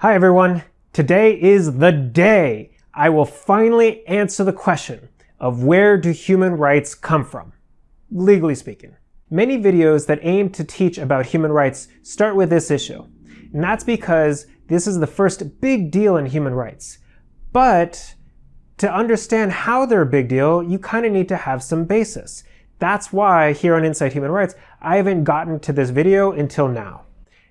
Hi everyone. Today is the day I will finally answer the question of where do human rights come from, legally speaking. Many videos that aim to teach about human rights start with this issue, and that's because this is the first big deal in human rights. But to understand how they're a big deal, you kind of need to have some basis. That's why here on Inside Human Rights, I haven't gotten to this video until now.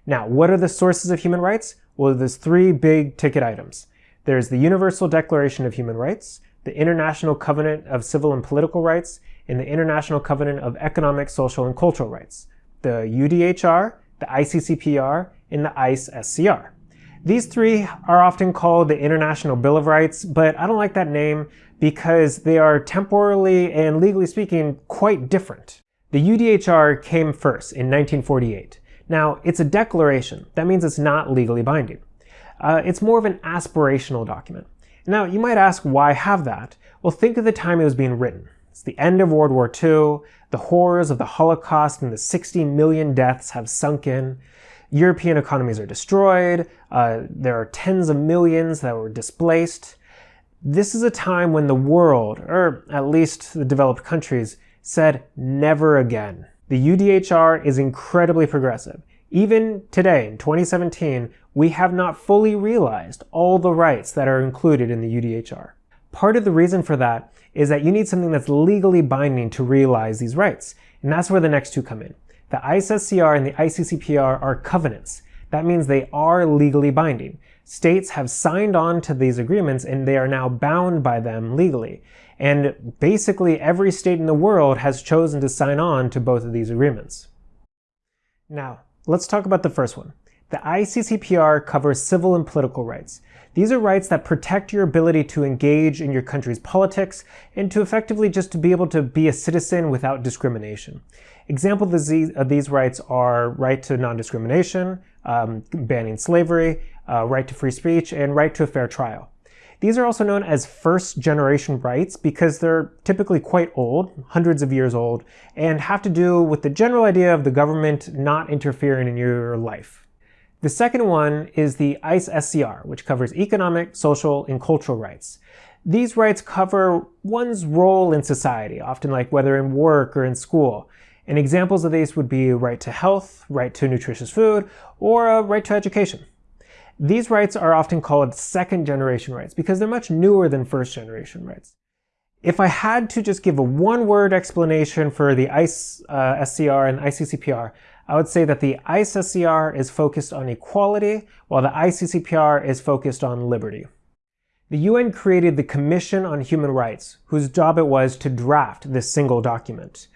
Now, what are the sources of human rights? Well, there's three big ticket items. There's the Universal Declaration of Human Rights, the International Covenant of Civil and Political Rights, and the International Covenant of Economic, Social, and Cultural Rights, the UDHR, the ICCPR, and the ICE-SCR. These three are often called the International Bill of Rights, but I don't like that name because they are temporally and legally speaking quite different. The UDHR came first in 1948. Now, it's a declaration. That means it's not legally binding. Uh, it's more of an aspirational document. Now, you might ask, why have that? Well, think of the time it was being written. It's the end of World War II, the horrors of the Holocaust and the 60 million deaths have sunk in. European economies are destroyed, uh, there are tens of millions that were displaced. This is a time when the world, or at least the developed countries, said never again. The UDHR is incredibly progressive. Even today, in 2017, we have not fully realized all the rights that are included in the UDHR. Part of the reason for that is that you need something that's legally binding to realize these rights, and that's where the next two come in. The ICE-SCR and the ICCPR are covenants. That means they are legally binding. States have signed on to these agreements and they are now bound by them legally. And basically every state in the world has chosen to sign on to both of these agreements. Now, let's talk about the first one. The ICCPR covers civil and political rights. These are rights that protect your ability to engage in your country's politics and to effectively just to be able to be a citizen without discrimination. Examples of these, rights are right to non-discrimination, um, banning slavery, uh, right to free speech, and right to a fair trial. These are also known as first generation rights because they're typically quite old, hundreds of years old, and have to do with the general idea of the government not interfering in your life. The second one is the ICE-SCR, which covers economic, social, and cultural rights. These rights cover one's role in society, often like whether in work or in school. And examples of these would be right to health, right to nutritious food, or a right to education. These rights are often called second generation rights because they're much newer than first generation rights. If I had to just give a one word explanation for the ICE uh, SCR and ICCPR, I would say that the ICE SCR is focused on equality while the ICCPR is focused on liberty. The UN created the Commission on Human Rights, whose job it was to draft this single document.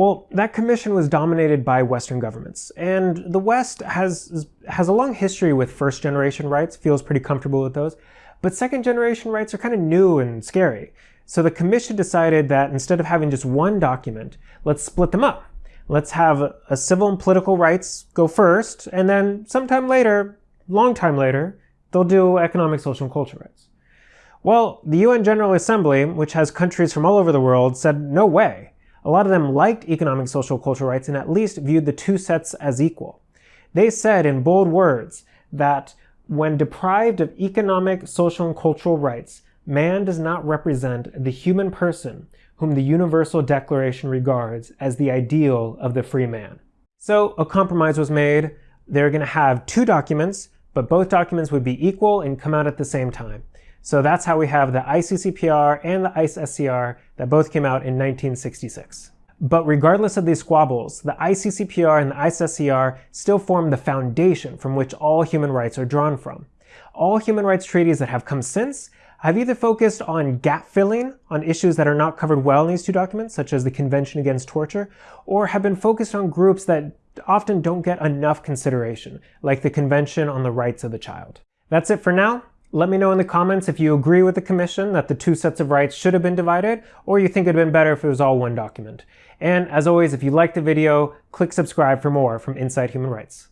Well, that commission was dominated by Western governments, and the West has, has a long history with first generation rights, feels pretty comfortable with those, but second generation rights are kind of new and scary. So the commission decided that instead of having just one document, let's split them up. Let's have a civil and political rights go first, and then sometime later, long time later, they'll do economic, social, and cultural rights. Well, the UN General Assembly, which has countries from all over the world, said no way. A lot of them liked economic, social, cultural rights and at least viewed the two sets as equal. They said in bold words that when deprived of economic, social, and cultural rights, man does not represent the human person whom the Universal Declaration regards as the ideal of the free man. So a compromise was made. They're going to have two documents, but both documents would be equal and come out at the same time. So that's how we have the ICCPR and the ICE-SCR that both came out in 1966. But regardless of these squabbles, the ICCPR and the ICE-SCR still form the foundation from which all human rights are drawn from. All human rights treaties that have come since have either focused on gap filling on issues that are not covered well in these two documents, such as the Convention Against Torture, or have been focused on groups that often don't get enough consideration, like the Convention on the Rights of the Child. That's it for now. Let me know in the comments if you agree with the commission that the two sets of rights should have been divided, or you think it'd been better if it was all one document. And as always, if you liked the video, click subscribe for more from Inside Human Rights.